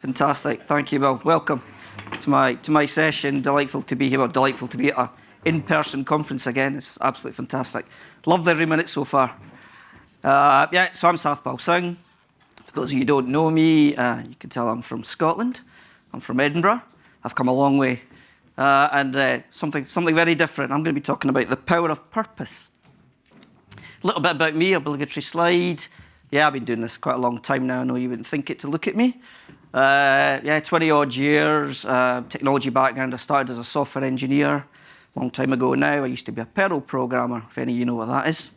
Fantastic. Thank you, Well, Welcome to my to my session. Delightful to be here. Well, delightful to be at a in-person conference again. It's absolutely fantastic. Loved every minute so far. Uh, yeah, so I'm Satpal Singh. For those of you who don't know me, uh, you can tell I'm from Scotland. I'm from Edinburgh. I've come a long way. Uh, and uh, something, something very different. I'm going to be talking about the power of purpose. A little bit about me, obligatory slide. Yeah, I've been doing this quite a long time now. I know you wouldn't think it to look at me. Uh, yeah, 20 odd years, uh, technology background. I started as a software engineer a long time ago now. I used to be a Perl programmer, if any of you know what that is.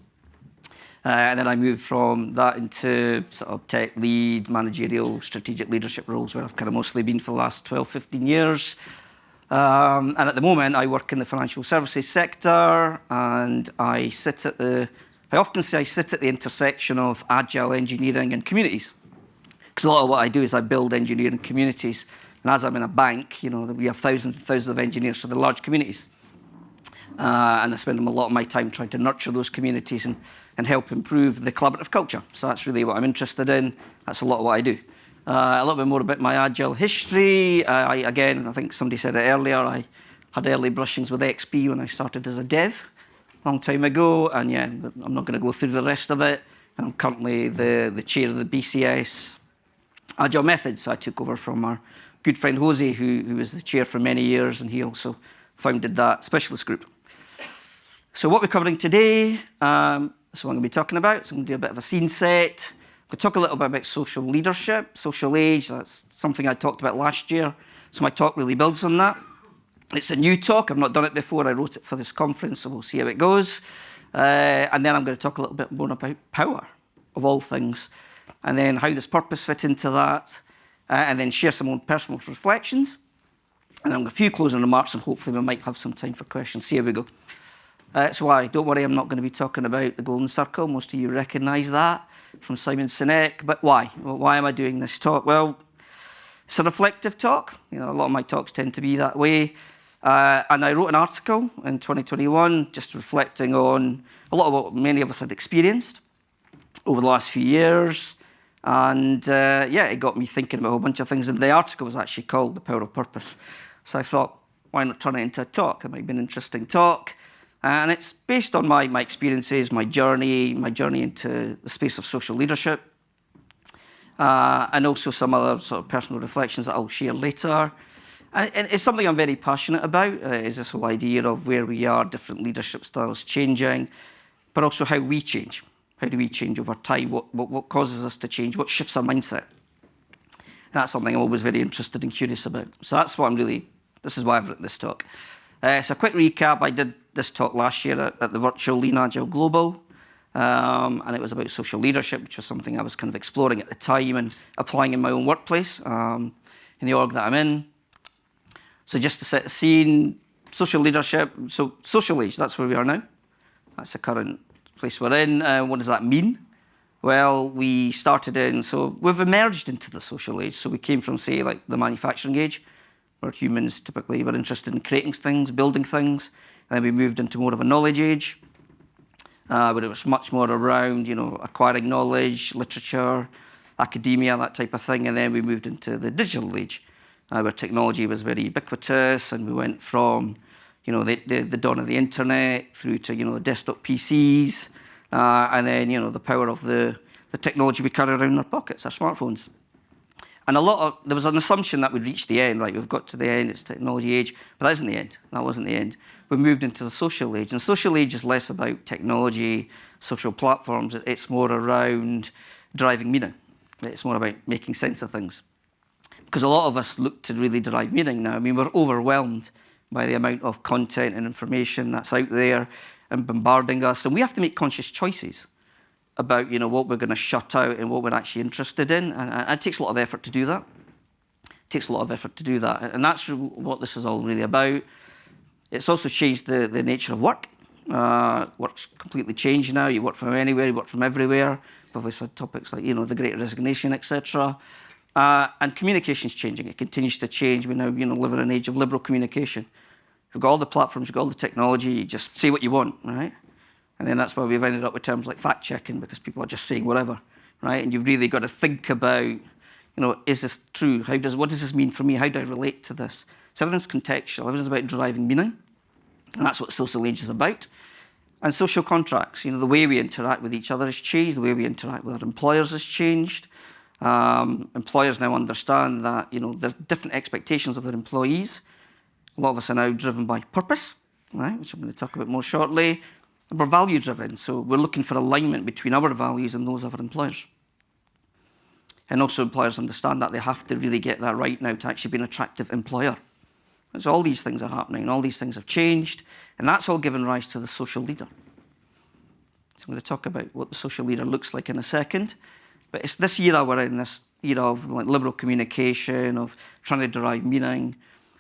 Uh, and then I moved from that into sort of tech lead, managerial, strategic leadership roles where I've kind of mostly been for the last 12, 15 years. Um, and at the moment, I work in the financial services sector and I sit at the, I often say I sit at the intersection of agile engineering and communities. Because a lot of what I do is I build engineering communities. And as I'm in a bank, you know, we have thousands and thousands of engineers, so they're large communities. Uh, and I spend a lot of my time trying to nurture those communities and, and help improve the collaborative culture. So that's really what I'm interested in. That's a lot of what I do. Uh, a little bit more about my agile history. I, again, I think somebody said it earlier, I had early brushings with XP when I started as a dev long time ago. And yeah, I'm not going to go through the rest of it. I'm currently the, the chair of the BCS Agile Methods I took over from our good friend Jose, who, who was the chair for many years, and he also founded that specialist group. So what we're covering today, um, so I'm going to be talking about, so I'm going to do a bit of a scene set. I'm going to talk a little bit about social leadership, social age, that's something I talked about last year, so my talk really builds on that. It's a new talk, I've not done it before, I wrote it for this conference, so we'll see how it goes. Uh, and then I'm going to talk a little bit more about power, of all things and then how does purpose fit into that, uh, and then share some own personal reflections. And then a few closing remarks, and hopefully we might have some time for questions. See how we go. Uh, that's why, don't worry, I'm not going to be talking about the Golden Circle. Most of you recognise that from Simon Sinek. But why? Well, why am I doing this talk? Well, it's a reflective talk. You know, a lot of my talks tend to be that way. Uh, and I wrote an article in 2021 just reflecting on a lot of what many of us had experienced over the last few years. And uh, yeah, it got me thinking about a whole bunch of things. And the article was actually called The Power of Purpose. So I thought, why not turn it into a talk? It might be an interesting talk. And it's based on my, my experiences, my journey, my journey into the space of social leadership, uh, and also some other sort of personal reflections that I'll share later. And, it's something I'm very passionate about, uh, is this whole idea of where we are, different leadership styles changing, but also how we change. How do we change over time? What, what, what causes us to change? What shifts our mindset? That's something I'm always very interested and curious about. So that's what I'm really, this is why I've written this talk. Uh, so a quick recap, I did this talk last year at, at the virtual Lean Agile Global, um, and it was about social leadership, which was something I was kind of exploring at the time and applying in my own workplace, um, in the org that I'm in. So just to set the scene, social leadership, so social age, that's where we are now. That's the current place we're in. Uh, what does that mean? Well, we started in, so we've emerged into the social age. So we came from, say, like the manufacturing age, where humans typically were interested in creating things, building things. And then we moved into more of a knowledge age, uh, where it was much more around, you know, acquiring knowledge, literature, academia, that type of thing. And then we moved into the digital age, where technology was very ubiquitous, and we went from you know, the, the, the, dawn of the internet through to, you know, the desktop PCs, uh, and then, you know, the power of the, the technology we carry around in our pockets, our smartphones. And a lot of, there was an assumption that we'd reach the end, right? We've got to the end, it's technology age, but that isn't the end. That wasn't the end. We moved into the social age, and social age is less about technology, social platforms. It's more around driving meaning. It's more about making sense of things. Because a lot of us look to really derive meaning now. I mean, we're overwhelmed by the amount of content and information that's out there and bombarding us. And we have to make conscious choices about you know, what we're going to shut out and what we're actually interested in. And, and it takes a lot of effort to do that. It takes a lot of effort to do that. And that's what this is all really about. It's also changed the, the nature of work. Uh, work's completely changed now. You work from anywhere, you work from everywhere. We've had topics like, you know, the great resignation, etc. Uh, and communication's changing. It continues to change. We now, you know, live in an age of liberal communication. You've got all the platforms, you've got all the technology, you just say what you want, right? And then that's why we've ended up with terms like fact checking because people are just saying whatever, right? And you've really got to think about, you know, is this true? How does, what does this mean for me? How do I relate to this? So everything's contextual, everything's about deriving meaning. And that's what social age is about. And social contracts, you know, the way we interact with each other has changed, the way we interact with our employers has changed. Um, employers now understand that, you know, there's different expectations of their employees. A lot of us are now driven by purpose, right, which I'm going to talk about more shortly. And we're value driven, so we're looking for alignment between our values and those of our employers. And also employers understand that they have to really get that right now to actually be an attractive employer. So all these things are happening, and all these things have changed, and that's all given rise to the social leader. So I'm going to talk about what the social leader looks like in a second. But it's this era we're in, this era of like liberal communication, of trying to derive meaning,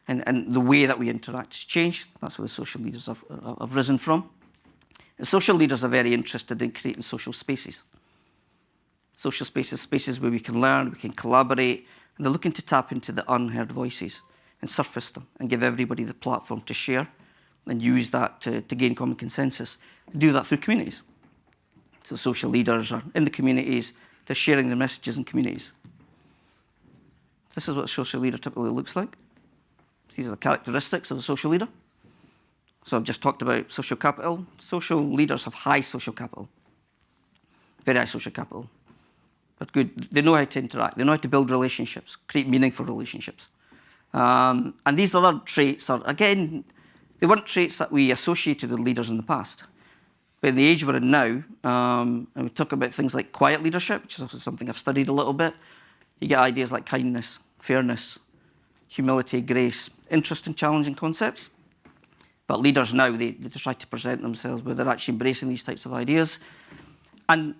and, and the way that we interact has changed. That's where the social leaders have, have risen from. And social leaders are very interested in creating social spaces. Social spaces, spaces where we can learn, we can collaborate, and they're looking to tap into the unheard voices and surface them and give everybody the platform to share and use that to, to gain common consensus. Do that through communities. So social leaders are in the communities, they're sharing their messages in communities. This is what a social leader typically looks like. These are the characteristics of a social leader. So I've just talked about social capital. Social leaders have high social capital, very high social capital. But good, they know how to interact. They know how to build relationships, create meaningful relationships. Um, and these other traits are, again, they weren't traits that we associated with leaders in the past. But in the age we're in now, um, and we talk about things like quiet leadership, which is also something I've studied a little bit, you get ideas like kindness, fairness, humility, grace, interesting, challenging concepts. But leaders now, they, they try to present themselves where they're actually embracing these types of ideas. And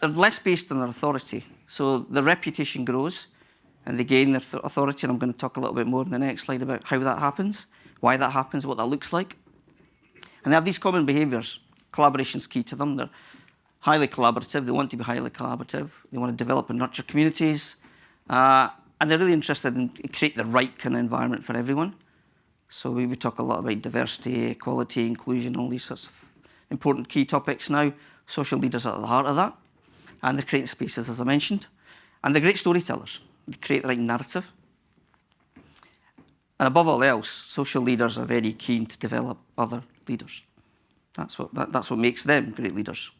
they're less based on their authority. So their reputation grows, and they gain their authority. And I'm going to talk a little bit more in the next slide about how that happens, why that happens, what that looks like. And they have these common behaviours. Collaboration is key to them. They're highly collaborative. They want to be highly collaborative. They want to develop and nurture communities. Uh, and they're really interested in create the right kind of environment for everyone. So we, we talk a lot about diversity, equality, inclusion, all these sorts of important key topics now. Social leaders are at the heart of that. And they're creating spaces, as I mentioned. And they're great storytellers They create the right narrative. And above all else, social leaders are very keen to develop other leaders. That's what, that, that's what makes them great leaders.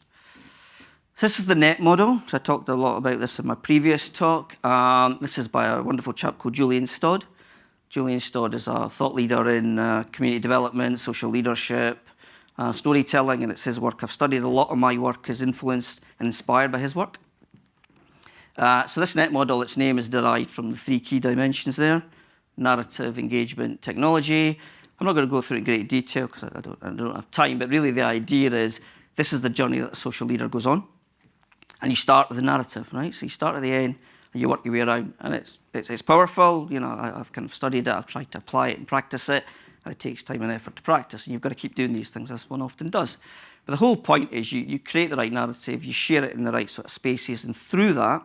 This is the NET model. So I talked a lot about this in my previous talk. Um, this is by a wonderful chap called Julian Stodd. Julian Stodd is a thought leader in uh, community development, social leadership, uh, storytelling, and it's his work. I've studied a lot of my work is influenced and inspired by his work. Uh, so this net model, its name is derived from the three key dimensions there, narrative, engagement, technology. I'm not going to go through it in great detail because I, don't, I don't have time, but really the idea is this is the journey that a social leader goes on. And you start with the narrative, right? So you start at the end and you work your way around. And it's, it's, it's powerful. You know, I, have kind of studied it. I've tried to apply it and practice it. And it takes time and effort to practice. And you've got to keep doing these things, as one often does. But the whole point is you, you create the right narrative, you share it in the right sort of spaces, and through that,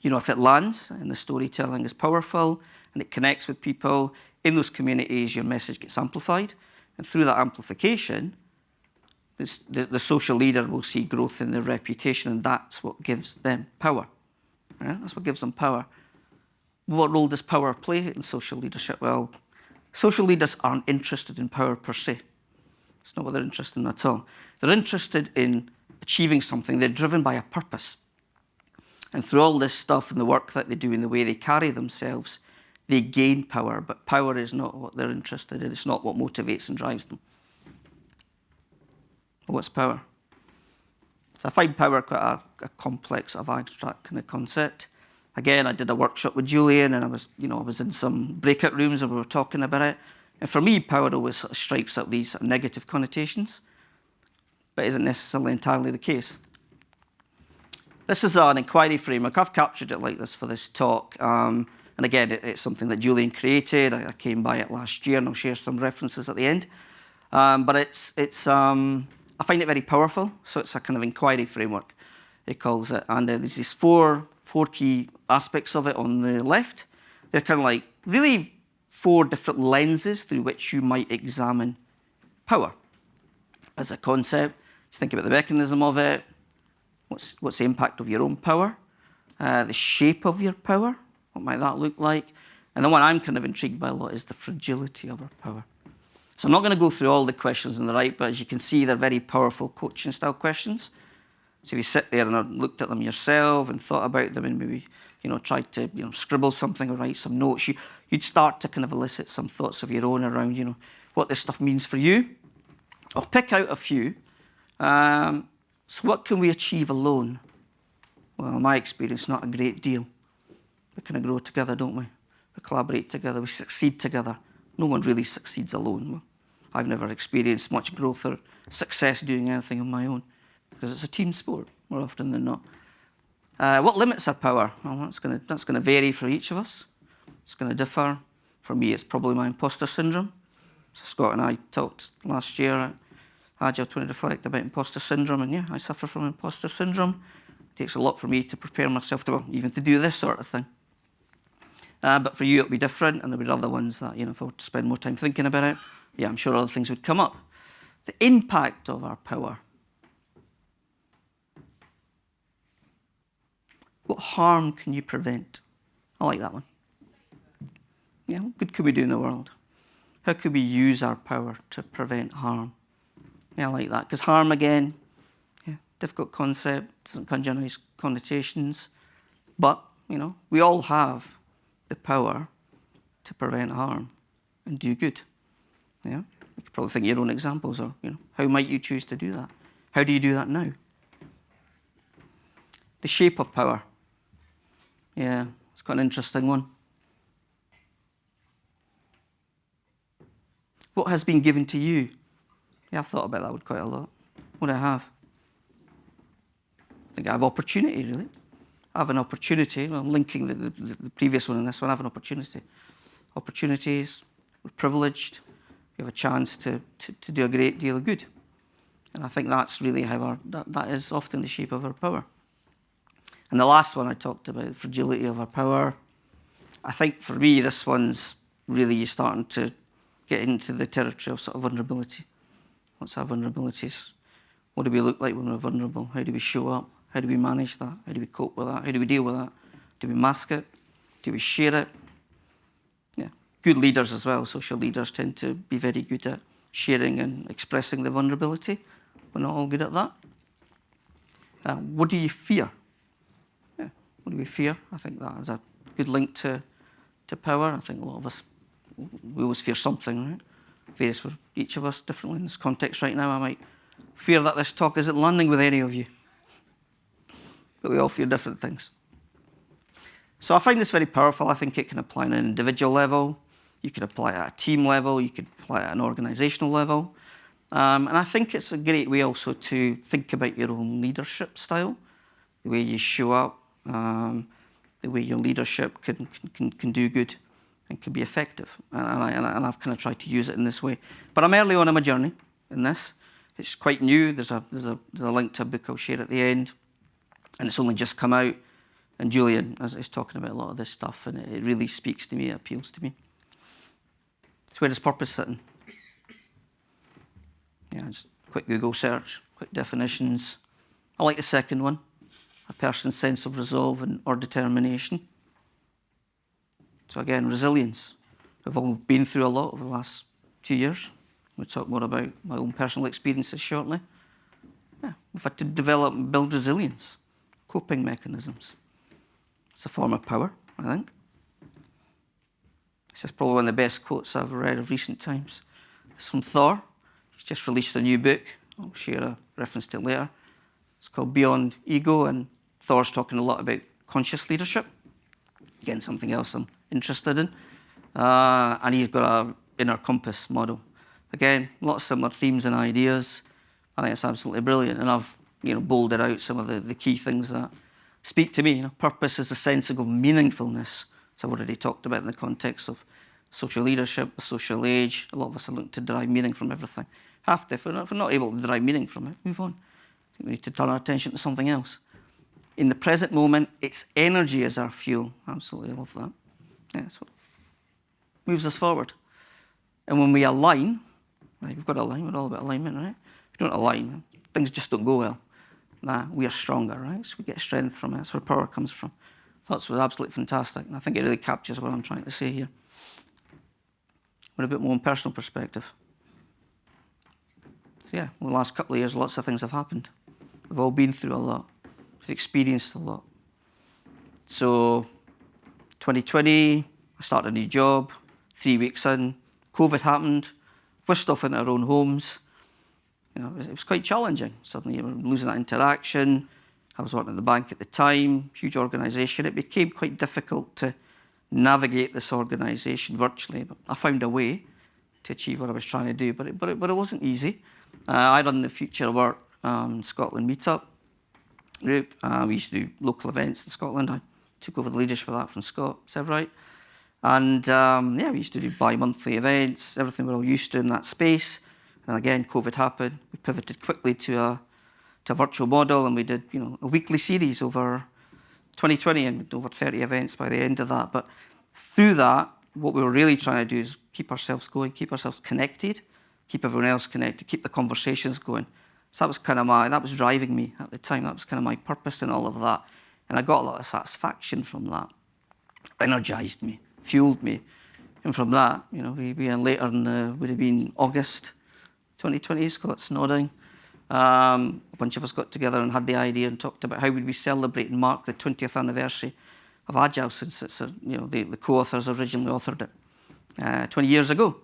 you know, if it lands and the storytelling is powerful and it connects with people in those communities, your message gets amplified. And through that amplification, this, the, the, social leader will see growth in their reputation, and that's what gives them power. That's what gives them power. What role does power play in social leadership? Well, social leaders aren't interested in power per se. It's not what they're interested in at all. They're interested in achieving something. They're driven by a purpose. And through all this stuff and the work that they do and the way they carry themselves, they gain power, but power is not what they're interested in. It's not what motivates and drives them. what's power? So I find power quite a, a complex, of abstract kind of concept. Again, I did a workshop with Julian, and I was, you know, I was in some breakout rooms and we were talking about it. And for me, power always sort of strikes up these sort of negative connotations, but isn't necessarily entirely the case. This is an inquiry framework. I've captured it like this for this talk. Um, and again, it, it's something that Julian created. I, I, came by it last year, and I'll share some references at the end. Um, but it's, it's, um, I find it very powerful. So it's a kind of inquiry framework, it calls it. And uh, there's these four, four key aspects of it on the left. They're kind of like really four different lenses through which you might examine power as a concept. You think about the mechanism of it, What's, what's the impact of your own power? uh, the shape of your power. What might that look like? And the one I'm kind of intrigued by a lot is the fragility of our power. So I'm not going to go through all the questions on the right, but as you can see, they're very powerful coaching style questions. So if you sit there and looked at them yourself and thought about them and maybe you know tried to you know scribble something or write some notes, you, you'd start to kind of elicit some thoughts of your own around you know what this stuff means for you. I'll pick out a few. Um, so what can we achieve alone? Well, in my experience, not a great deal. We kind of grow together, don't we? We collaborate together, we succeed together. No one really succeeds alone. I've never experienced much growth or success doing anything on my own because it's a team sport more often than not. Uh, what limits our power? Well, that's going that's to vary for each of us. It's going to differ. For me, it's probably my imposter syndrome. So Scott and I talked last year at Agile to reflect about imposter syndrome, and yeah, I suffer from imposter syndrome. It takes a lot for me to prepare myself to, well, even to do this sort of thing. Uh, but for you, it'll be different, and there'll be other ones that, you know, if I were to spend more time thinking about it, yeah, I'm sure other things would come up. The impact of our power. What harm can you prevent? I like that one. Yeah, what good could we do in the world? How could we use our power to prevent harm? Yeah, I like that. Because harm, again, yeah, difficult concept, doesn't conjure nice connotations. But, you know, we all have the power to prevent harm and do good. Yeah? You could probably think of your own examples, or you know, how might you choose to do that? How do you do that now? The shape of power. Yeah, it's quite an interesting one. What has been given to you? Yeah, I've thought about that one quite a lot. What do I have? I think I have opportunity, really. I have an opportunity. I'm linking the, the, the, previous one and this one. I have an opportunity. Opportunities, we're privileged. We have a chance to, to, to do a great deal of good. And I think that's really how our, that, that is often the shape of our power. And the last one I talked about, fragility of our power. I think for me, this one's really starting to get into the territory of sort of vulnerability. What's our vulnerabilities? What do we look like when we're vulnerable? How do we show up? How do we manage that? How do we cope with that? How do we deal with that? Do we mask it? Do we share it? Yeah, good leaders as well. Social leaders tend to be very good at sharing and expressing the vulnerability. We're not all good at that. Uh, what do you fear? Yeah, what do we fear? I think that is a good link to, to power. I think a lot of us, we always fear something, right? Various for each of us differently in this context right now. I might fear that this talk isn't landing with any of you but we all fear different things. So I find this very powerful. I think it can apply at an individual level. You can apply at a team level. You could apply at an organizational level. Um, and I think it's a great way also to think about your own leadership style, the way you show up, um, the way your leadership can, can, can do good and can be effective. And, I, and I've kind of tried to use it in this way. But I'm early on in my journey in this. It's quite new. There's a, there's a, there's a link to a book I'll share at the end and it's only just come out. And Julian is, is talking about a lot of this stuff, and it, it really speaks to me, it appeals to me. So where does purpose fit in? Yeah, just quick Google search, quick definitions. I like the second one, a person's sense of resolve and, or determination. So again, resilience. We've all been through a lot over the last two years. We'll talk more about my own personal experiences shortly. Yeah, we've had to develop and build resilience coping mechanisms. It's a form of power, I think. This is probably one of the best quotes I've read of recent times. It's from Thor. He's just released a new book. I'll share a reference to it later. It's called Beyond Ego, and Thor's talking a lot about conscious leadership. Again, something else I'm interested in. Uh, and he's got an inner compass model. Again, lots of similar themes and ideas. I think it's absolutely brilliant. And I've you know, bolded out some of the, the key things that speak to me. You know, purpose is a sense of meaningfulness. So I've already talked about in the context of social leadership, the social age. A lot of us are looking to derive meaning from everything. To. If we're, not, if we're not able to derive meaning from it, move on. we need to turn our attention to something else. In the present moment, it's energy as our fuel. Absolutely love that. Yeah, that's what moves us forward. And when we align, right, we've got to align, we're all about alignment, right? If you don't align, things just don't go well nah, we are stronger, right? So we get strength from it. That's where power comes from. Thoughts was absolutely fantastic, and I think it really captures what I'm trying to say here. But a bit more personal perspective. So yeah, well, the last couple of years, lots of things have happened. We've all been through a lot. We've experienced a lot. So 2020, I started a new job. Three weeks in, COVID happened. We're off in our own homes. You know, it was quite challenging. Suddenly you were losing that interaction. I was working at the bank at the time, huge organisation. It became quite difficult to navigate this organisation virtually, but I found a way to achieve what I was trying to do, but it, but it, but it wasn't easy. Uh, I run the Future Work um, Scotland meetup group. Uh, we used to do local events in Scotland. I took over the leadership of that from Scott Seivwright. And um, yeah, we used to do bi-monthly events, everything we're all used to in that space. And again, COVID happened. We pivoted quickly to a, to a virtual model and we did you know, a weekly series over 2020 and over 30 events by the end of that. But through that, what we were really trying to do is keep ourselves going, keep ourselves connected, keep everyone else connected, keep the conversations going. So that was kind of my, that was driving me at the time. That was kind of my purpose in all of that. And I got a lot of satisfaction from that. Energized me, fueled me. And from that, you know, we, we later in the, would have been August 2020, Scott's nodding. Um, a bunch of us got together and had the idea and talked about how would we celebrate and mark the 20th anniversary of Agile since it's, a, you know, the, the co-authors originally authored it uh, 20 years ago.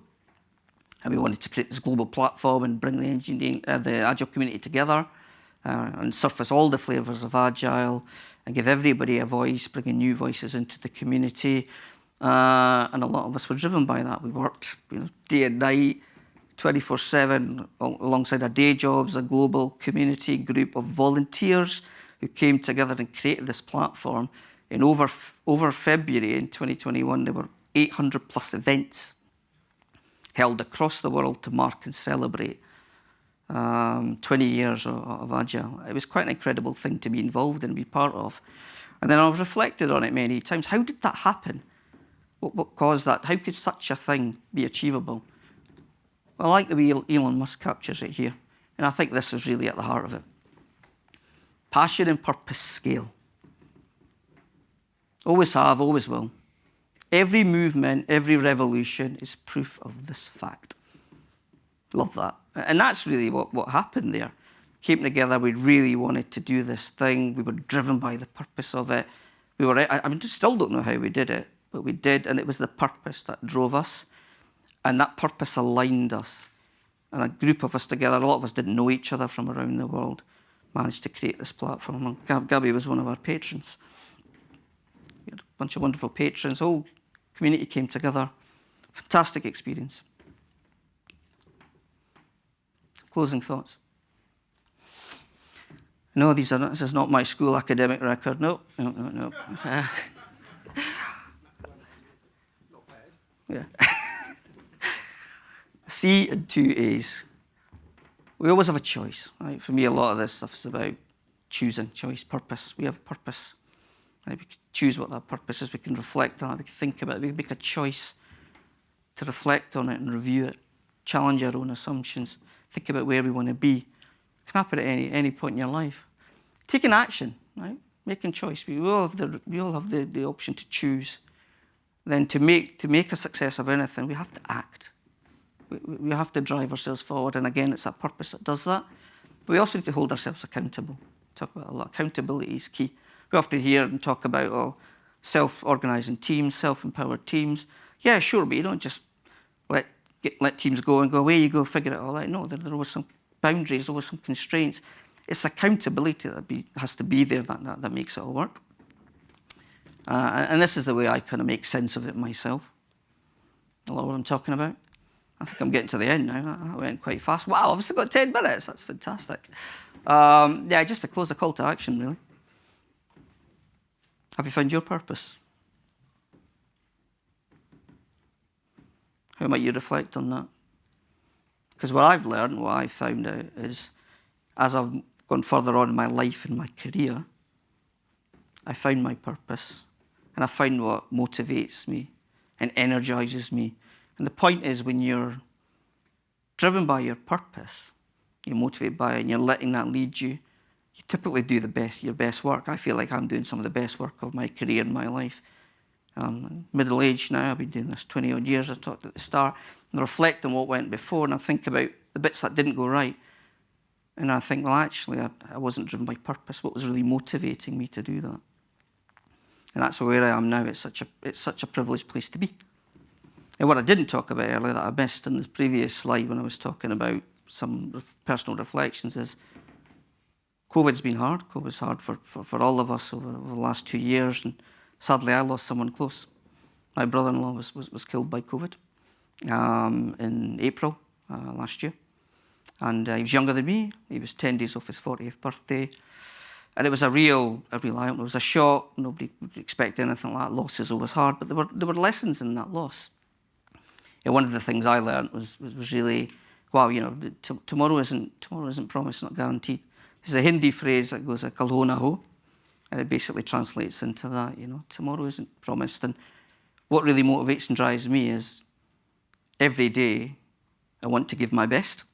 And we wanted to create this global platform and bring the, engineering, uh, the Agile community together uh, and surface all the flavours of Agile and give everybody a voice, bringing new voices into the community. Uh, and a lot of us were driven by that. We worked you know, day and night, 24-7 alongside our day jobs, a global community group of volunteers who came together and created this platform. In over, over February in 2021, there were 800 plus events held across the world to mark and celebrate um, 20 years of, of, Agile. It was quite an incredible thing to be involved in and be part of. And then I've reflected on it many times. How did that happen? What, what caused that? How could such a thing be achievable? I like the way Elon Musk captures it here. And I think this is really at the heart of it. Passion and purpose scale. Always have, always will. Every movement, every revolution is proof of this fact. Love that. And that's really what, what happened there. Came together, we really wanted to do this thing. We were driven by the purpose of it. We were, I, I still don't know how we did it, but we did, and it was the purpose that drove us. And that purpose aligned us. And a group of us together, a lot of us didn't know each other from around the world, managed to create this platform. And Gabby was one of our patrons. We had a bunch of wonderful patrons, all community came together. Fantastic experience. Closing thoughts. No, these are not, this is not my school academic record. No, no, no, no. Uh, yeah. C and two A's. We always have a choice. Right? For me, a lot of this stuff is about choosing, choice, purpose. We have purpose. Right? We can choose what that purpose is. We can reflect on it. We can think about it. We can make a choice to reflect on it and review it, challenge our own assumptions, think about where we want to be. It can happen at any, any point in your life. Taking action, right? Making choice. We all have the, we all have the, the option to choose. Then to make, to make a success of anything, we have to act. We, have to drive ourselves forward. And again, it's that purpose that does that. But we also need to hold ourselves accountable. Talk about a lot. Accountability is key. We often hear and talk about oh, self-organising teams, self-empowered teams. Yeah, sure, but you don't just let get, let teams go and go away. You go figure it all out. No, there, there was some boundaries, there some constraints. It's accountability that be, has to be there that, that, that makes it all work. Uh, and this is the way I kind of make sense of it myself. A lot of what I'm talking about. I think I'm getting to the end now. I went quite fast. Wow, I've still got 10 minutes. That's fantastic. Um, yeah, just to close a call to action, really. Have you found your purpose? How might you reflect on that? Because what I've learned, what I've found out is, as I've gone further on in my life and my career, I found my purpose. And I find what motivates me and energizes me. And the point is when you're driven by your purpose, you're motivated by it and you're letting that lead you, you typically do the best, your best work. I feel like I'm doing some of the best work of my career in my life. Um, middle age now, I've been doing this 20 odd years, I talked at the start, and reflect on what went before, and I think about the bits that didn't go right. And I think, well, actually, I, I wasn't driven by purpose. What was really motivating me to do that? And that's where I am now. It's such a, it's such a privileged place to be. And what I didn't talk about earlier that I missed in the previous slide when I was talking about some personal reflections is COVID's been hard. COVID's hard for, for, for all of us over, over, the last two years. And sadly, I lost someone close. My brother-in-law was, was, was, killed by COVID um, in April uh, last year. And uh, he was younger than me. He was 10 days off his 40th birthday. And it was a real, a real It was a shock. Nobody would expect anything like that. Loss is always hard, but there were, there were lessons in that loss. And one of the things I learned was, was, was really, wow, you know, tomorrow isn't, tomorrow isn't promised, not guaranteed. There's a Hindi phrase that goes, uh, kal na ho, and it basically translates into that, you know, tomorrow isn't promised. And what really motivates and drives me is every day I want to give my best.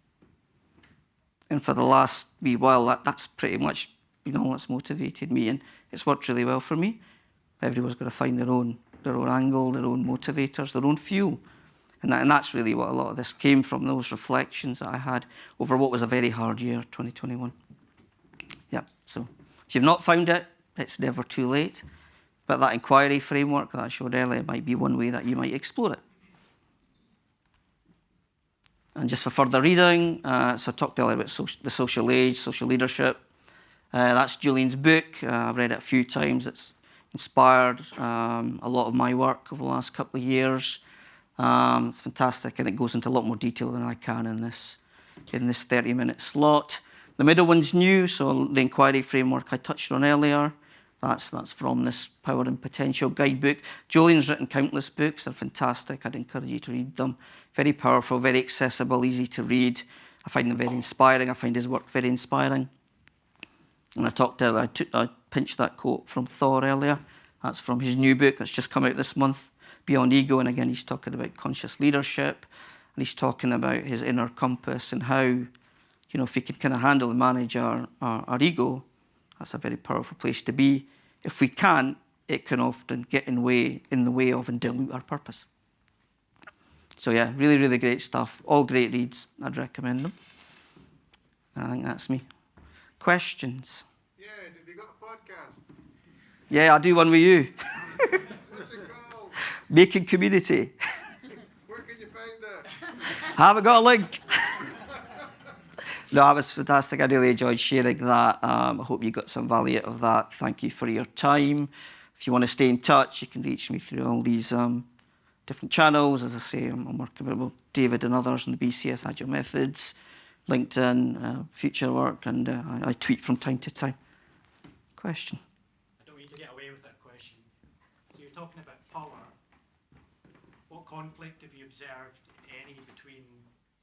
And for the last wee while, that, that's pretty much, you know, what's motivated me. And it's worked really well for me. Everyone's got to find their own, their own angle, their own motivators, their own fuel. And, that, and that's really what a lot of this came from, those reflections that I had over what was a very hard year, 2021. Yeah, so if you've not found it, it's never too late. But that inquiry framework that I showed earlier might be one way that you might explore it. And just for further reading, uh, so I talked earlier about the social age, social leadership. Uh, that's Julian's book. Uh, I've read it a few times. It's inspired um, a lot of my work over the last couple of years. Um, it's fantastic, and it goes into a lot more detail than I can in this in this 30-minute slot. The middle one's new, so the inquiry framework I touched on earlier. That's, that's from this Power and Potential guidebook. Julian's written countless books. They're fantastic. I'd encourage you to read them. Very powerful, very accessible, easy to read. I find them very inspiring. I find his work very inspiring. And I talked earlier, I, took, I pinched that quote from Thor earlier. That's from his new book that's just come out this month, Beyond Ego. And again, he's talking about conscious leadership. And he's talking about his inner compass and how you know, if we can kind of handle and manage our, our, our ego, that's a very powerful place to be. If we can't, it can often get in way in the way of and dilute our purpose. So yeah, really, really great stuff. All great reads. I'd recommend them. I think that's me. Questions? Yeah, have you got a podcast? Yeah, I do one with you. Making community. Where can you find it? Haven't got a link. No, that was fantastic. I really enjoyed sharing that. Um, I hope you got some value out of that. Thank you for your time. If you want to stay in touch, you can reach me through all these um, different channels. As I say, I'm, I'm, working with David and others on the BCS Agile Methods, LinkedIn, uh, future work, and uh, I, I, tweet from time to time. Question? I don't want you to get away with that question. So you're talking about power. What conflict have you observed, any, between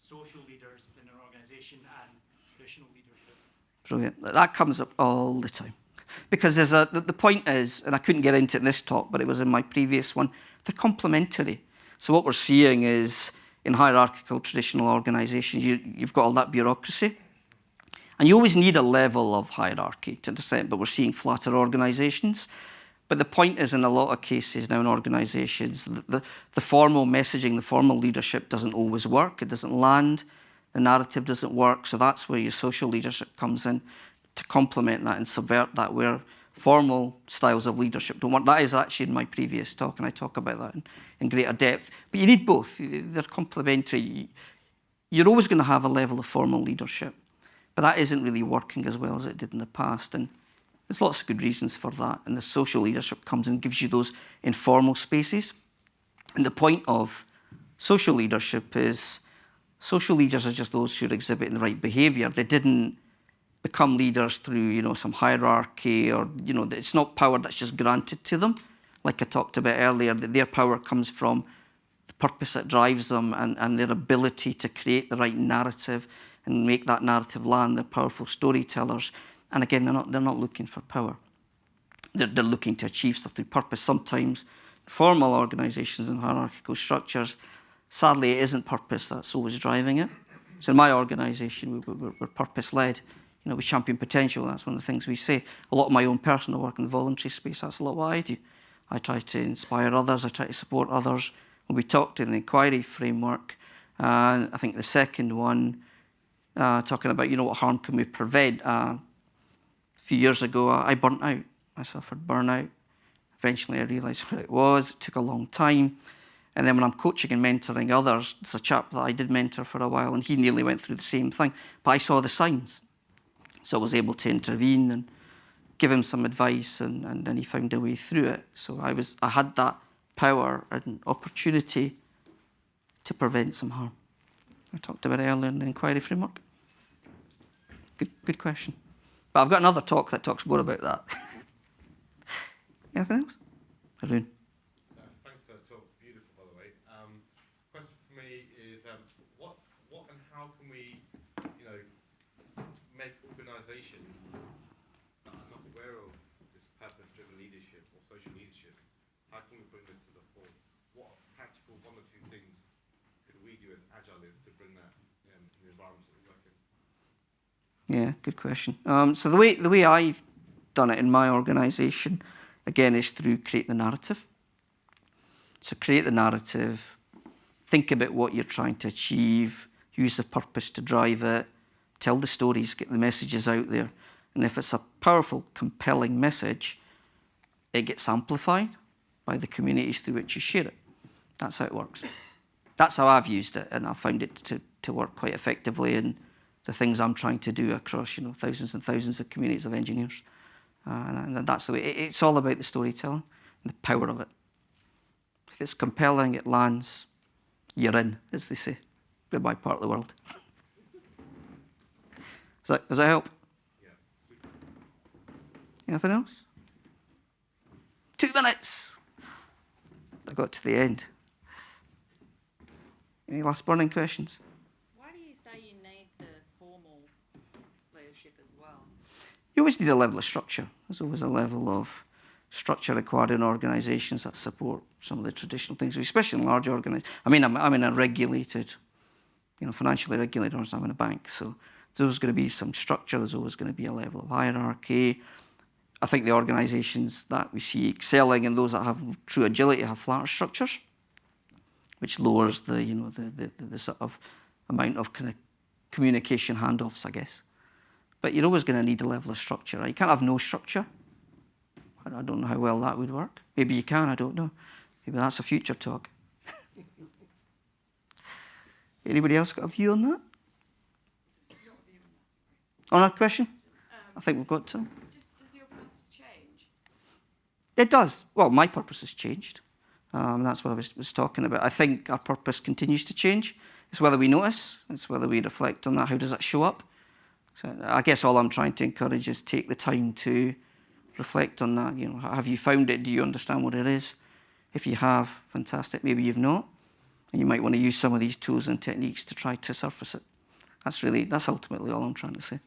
social leaders within an organisation and traditional leadership? Brilliant. That comes up all the time. Because there's a, the, point is, and I couldn't get into it in this talk, but it was in my previous one, they're complementary. So what we're seeing is in hierarchical traditional organizations, you, you've got all that bureaucracy. And you always need a level of hierarchy to understand, but we're seeing flatter organizations. But the point is, in a lot of cases now in organizations, the, the, the, formal messaging, the formal leadership doesn't always work. It doesn't land. The narrative doesn't work. So that's where your social leadership comes in to complement that and subvert that, where formal styles of leadership don't work. That is actually in my previous talk, and I talk about that in, in greater depth. But you need both. They're complementary. You're always going to have a level of formal leadership, but that isn't really working as well as it did in the past. And there's lots of good reasons for that, and the social leadership comes and gives you those informal spaces. And the point of social leadership is social leaders are just those who are exhibiting the right behaviour. They didn't become leaders through, you know, some hierarchy or, you know, it's not power that's just granted to them. Like I talked about earlier, that their power comes from the purpose that drives them and, and their ability to create the right narrative and make that narrative land. They're powerful storytellers. And again, they're not, they're not looking for power. They're, they're looking to achieve stuff through purpose. Sometimes formal organizations and hierarchical structures, sadly, it isn't purpose that's always driving it. So in my organization, we, we're, we're purpose-led. You know, we champion potential. That's one of the things we say. A lot of my own personal work in the voluntary space, that's a lot what I do. I try to inspire others. I try to support others. We talked in the inquiry framework, uh, I think the second one, uh, talking about, you know, what harm can we prevent? Uh, few years ago, I burnt out. I suffered burnout. Eventually, I realised what it was. It took a long time. And then when I'm coaching and mentoring others, there's a chap that I did mentor for a while, and he nearly went through the same thing. But I saw the signs. So I was able to intervene and give him some advice, and, and then he found a way through it. So I, was, I had that power and opportunity to prevent some harm. I talked about earlier in the inquiry framework. Good, good question. But I've got another talk that talks more about that. Anything else? Arun. So, thanks for that talk. Beautiful, by the way. Um, question for me is, um, what, what and how can we, you know, make organisations that are not aware of this purpose-driven leadership or social leadership, how can we bring this to the fore? What practical one or two things could we do as agilists to bring that um, in the environments that we work in? Yeah, good question. Um, so the way the way I've done it in my organisation, again, is through create the narrative. So create the narrative, think about what you're trying to achieve, use the purpose to drive it, tell the stories, get the messages out there. And if it's a powerful, compelling message, it gets amplified by the communities through which you share it. That's how it works. That's how I've used it, and I found it to, to work quite effectively in the things I'm trying to do across you know thousands and thousands of communities of engineers. Uh, and, and that's the way. It, it's all about the storytelling and the power of it. If it's compelling, it lands. You're in, as they say, in my part of the world. Does that, does that help? Yeah. Anything else? Two minutes. I got to the end. Any last burning questions? Why do you say you need the formal leadership as well? You always need a level of structure. There's always a level of structure required in organisations that support some of the traditional things, especially in large organisations. I mean, I'm, I'm in a regulated, you know, financially regulated organization. I'm in a bank, so there's always going to be some structure. There's always going to be a level of hierarchy. I think the organisations that we see excelling and those that have true agility have flatter structures, which lowers the, you know, the, the, the sort of amount of kind of communication handoffs, I guess. But you're always going to need a level of structure. Right? You can't have no structure. I I don't know how well that would work. Maybe you can, I don't know. Maybe that's a future talk. Anybody else got a view on that? On that question? I think we've got some. Does your purpose change? It does. Well, my purpose has changed. Um, that's what I was, was talking about. I think our purpose continues to change. It's whether we notice, it's whether we reflect on that. How does that show up? So I guess all I'm trying to encourage is take the time to reflect on that. You know, have you found it? Do you understand what it is? If you have, fantastic. Maybe you've not, and you might want to use some of these tools and techniques to try to surface it. That's really, that's ultimately all I'm trying to say.